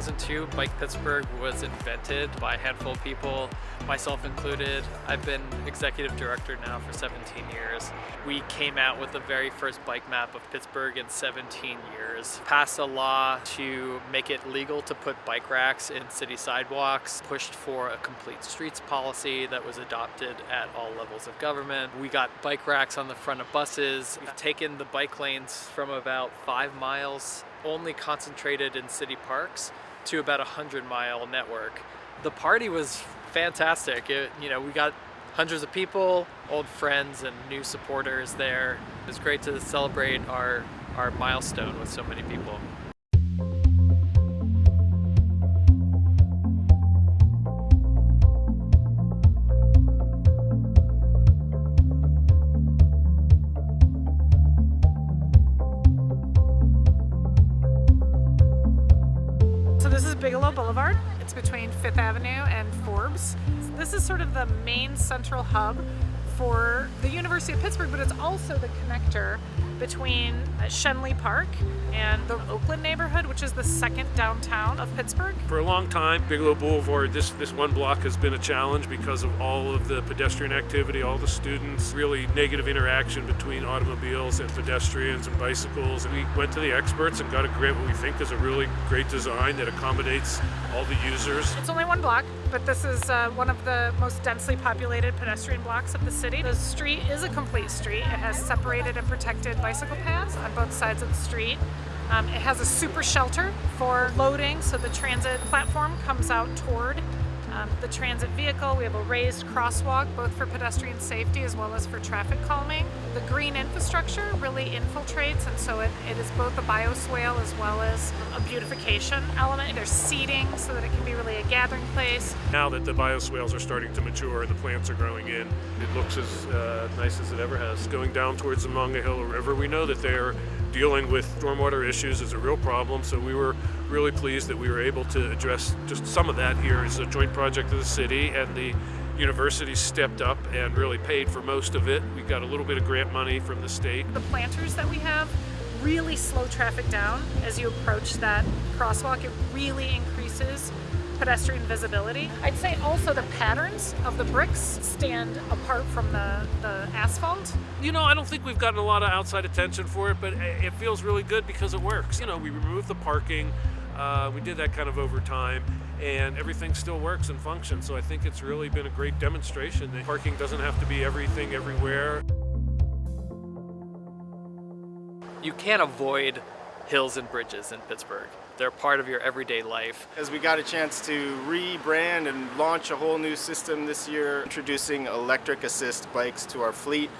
2002, Bike Pittsburgh was invented by a handful of people, myself included. I've been executive director now for 17 years. We came out with the very first bike map of Pittsburgh in 17 years. Passed a law to make it legal to put bike racks in city sidewalks, pushed for a complete streets policy that was adopted at all levels of government. We got bike racks on the front of buses. We've taken the bike lanes from about five miles only concentrated in city parks to about a 100 mile network. The party was fantastic. It, you know, we got hundreds of people, old friends and new supporters there. It was great to celebrate our, our milestone with so many people. Bigelow Boulevard. It's between Fifth Avenue and Forbes. This is sort of the main central hub for the University of Pittsburgh, but it's also the connector between uh, Schenley Park and the Oakland neighborhood, which is the second downtown of Pittsburgh. For a long time, Bigelow Boulevard, this, this one block has been a challenge because of all of the pedestrian activity, all the students, really negative interaction between automobiles and pedestrians and bicycles. And we went to the experts and got a grant what we think is a really great design that accommodates all the users. It's only one block, but this is uh, one of the most densely populated pedestrian blocks of the city. The street is a complete street. It has separated and protected bicycle paths on both sides of the street. Um, it has a super shelter for loading, so the transit platform comes out toward um, the transit vehicle. We have a raised crosswalk, both for pedestrian safety as well as for traffic calming. The green infrastructure really infiltrates, and so it, it is both a bioswale as well as a beautification element. There's seating so that it can be really a gathering place. Now that the bioswales are starting to mature and the plants are growing in, it looks as uh, nice as it ever has. Going down towards the Monongahela River, we know that they're dealing with stormwater issues is a real problem, so we were really pleased that we were able to address just some of that here as a joint project of the city and the university stepped up and really paid for most of it. We got a little bit of grant money from the state. The planters that we have really slow traffic down as you approach that crosswalk. It really increases pedestrian visibility. I'd say also the patterns of the bricks stand apart from the, the asphalt. You know, I don't think we've gotten a lot of outside attention for it, but it feels really good because it works. You know, we removed the parking, uh, we did that kind of over time, and everything still works and functions. So I think it's really been a great demonstration that parking doesn't have to be everything everywhere. You can't avoid hills and bridges in Pittsburgh. They're part of your everyday life. As we got a chance to rebrand and launch a whole new system this year, introducing electric assist bikes to our fleet.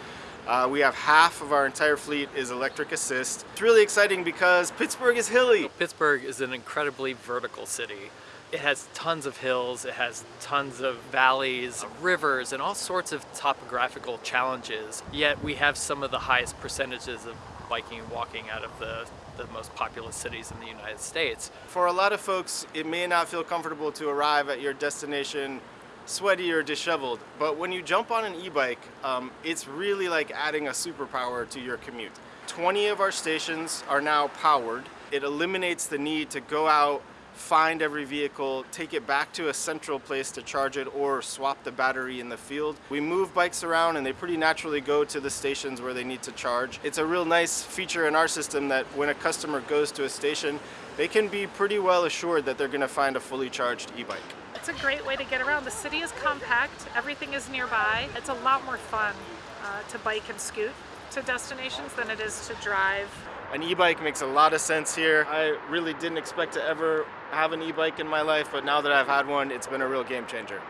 Uh, we have half of our entire fleet is electric assist. It's really exciting because Pittsburgh is hilly. Pittsburgh is an incredibly vertical city. It has tons of hills, it has tons of valleys, rivers, and all sorts of topographical challenges. Yet we have some of the highest percentages of biking and walking out of the, the most populous cities in the United States. For a lot of folks, it may not feel comfortable to arrive at your destination sweaty or disheveled, but when you jump on an e-bike, um, it's really like adding a superpower to your commute. 20 of our stations are now powered. It eliminates the need to go out find every vehicle, take it back to a central place to charge it or swap the battery in the field. We move bikes around and they pretty naturally go to the stations where they need to charge. It's a real nice feature in our system that when a customer goes to a station, they can be pretty well assured that they're going to find a fully charged e-bike. It's a great way to get around. The city is compact, everything is nearby. It's a lot more fun uh, to bike and scoot to destinations than it is to drive an e-bike makes a lot of sense here. I really didn't expect to ever have an e-bike in my life, but now that I've had one, it's been a real game changer.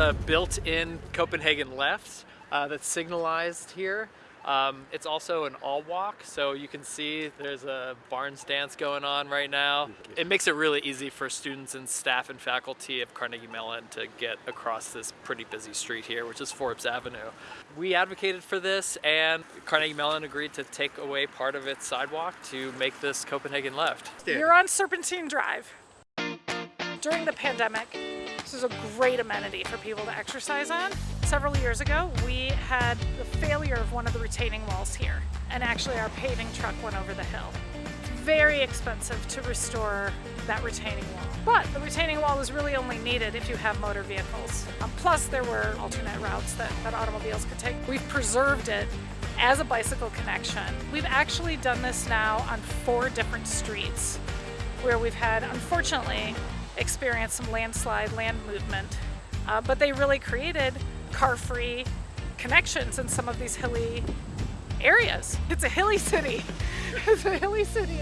A built-in Copenhagen left uh, that's signalized here. Um, it's also an all walk, so you can see there's a Barnes dance going on right now. It makes it really easy for students and staff and faculty of Carnegie Mellon to get across this pretty busy street here, which is Forbes Avenue. We advocated for this and Carnegie Mellon agreed to take away part of its sidewalk to make this Copenhagen left. You're on Serpentine Drive. During the pandemic, this is a great amenity for people to exercise on. Several years ago, we had the failure of one of the retaining walls here, and actually our paving truck went over the hill. It's very expensive to restore that retaining wall. But the retaining wall is really only needed if you have motor vehicles. Um, plus, there were alternate routes that, that automobiles could take. We've preserved it as a bicycle connection. We've actually done this now on four different streets where we've had, unfortunately, experienced some landslide land movement. Uh, but they really created car-free connections in some of these hilly areas. It's a hilly city. it's a hilly city.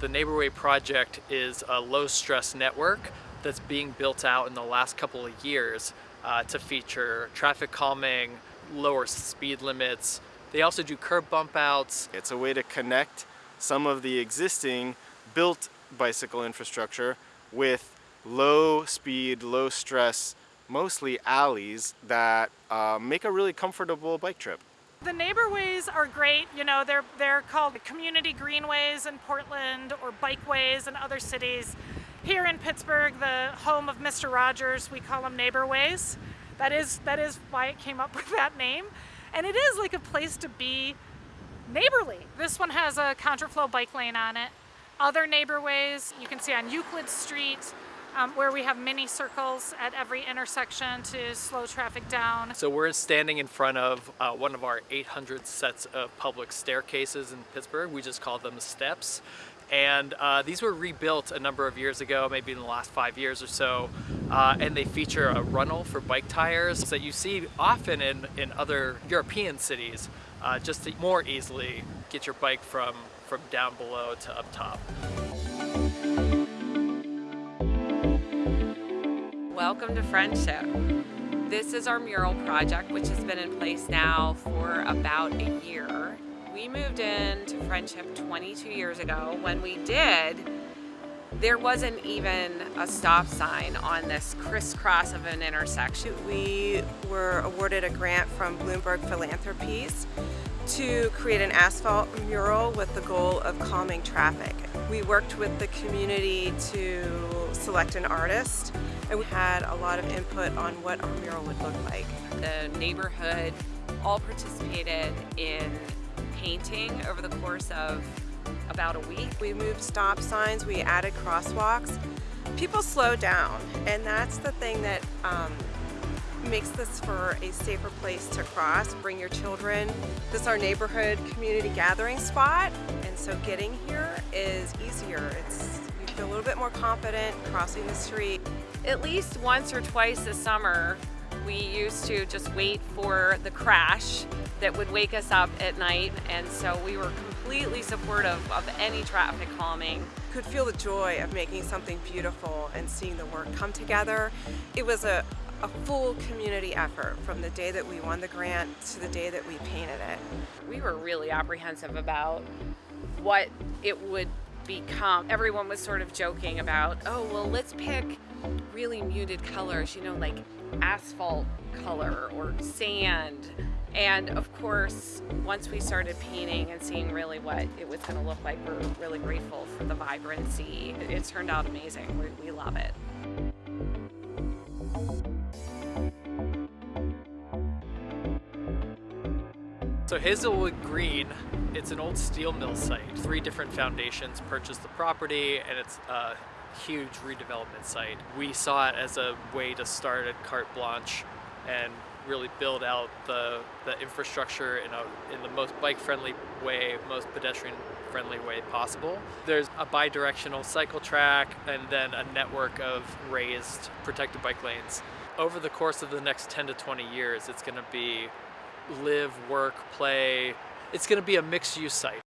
The Neighborway project is a low stress network that's being built out in the last couple of years uh, to feature traffic calming, lower speed limits. They also do curb bump outs. It's a way to connect some of the existing built bicycle infrastructure with low speed, low stress, mostly alleys that uh, make a really comfortable bike trip. The neighborways are great. You know, they're they're called community greenways in Portland or bikeways in other cities. Here in Pittsburgh, the home of Mr. Rogers, we call them neighborways. That is that is why it came up with that name. And it is like a place to be neighborly. This one has a contraflow bike lane on it. Other neighborways you can see on Euclid Street, um, where we have mini circles at every intersection to slow traffic down. So we're standing in front of uh, one of our 800 sets of public staircases in Pittsburgh. We just call them steps. And uh, these were rebuilt a number of years ago, maybe in the last five years or so. Uh, and they feature a runnel for bike tires that you see often in, in other European cities, uh, just to more easily get your bike from, from down below to up top. Welcome to Friendship. This is our mural project, which has been in place now for about a year. We moved into Friendship 22 years ago. When we did, there wasn't even a stop sign on this crisscross of an intersection. We were awarded a grant from Bloomberg Philanthropies to create an asphalt mural with the goal of calming traffic. We worked with the community to select an artist and we had a lot of input on what our mural would look like. The neighborhood all participated in painting over the course of about a week. We moved stop signs, we added crosswalks. People slow down and that's the thing that um, makes this for a safer place to cross. Bring your children. This is our neighborhood community gathering spot and so getting here is easier. It's You feel a little bit more confident crossing the street. At least once or twice a summer we used to just wait for the crash that would wake us up at night and so we were completely supportive of any traffic calming. Could feel the joy of making something beautiful and seeing the work come together. It was a, a full community effort from the day that we won the grant to the day that we painted it. We were really apprehensive about what it would become. Everyone was sort of joking about, oh, well, let's pick really muted colors, you know, like asphalt color or sand. And of course, once we started painting and seeing really what it was going to look like, we're really grateful for the vibrancy. It, it turned out amazing. We, we love it. So Hazelwood Green, it's an old steel mill site. Three different foundations purchased the property and it's a huge redevelopment site. We saw it as a way to start at carte blanche and really build out the, the infrastructure in, a, in the most bike-friendly way, most pedestrian-friendly way possible. There's a bi-directional cycle track and then a network of raised protected bike lanes. Over the course of the next 10 to 20 years, it's going to be live, work, play. It's going to be a mixed-use site.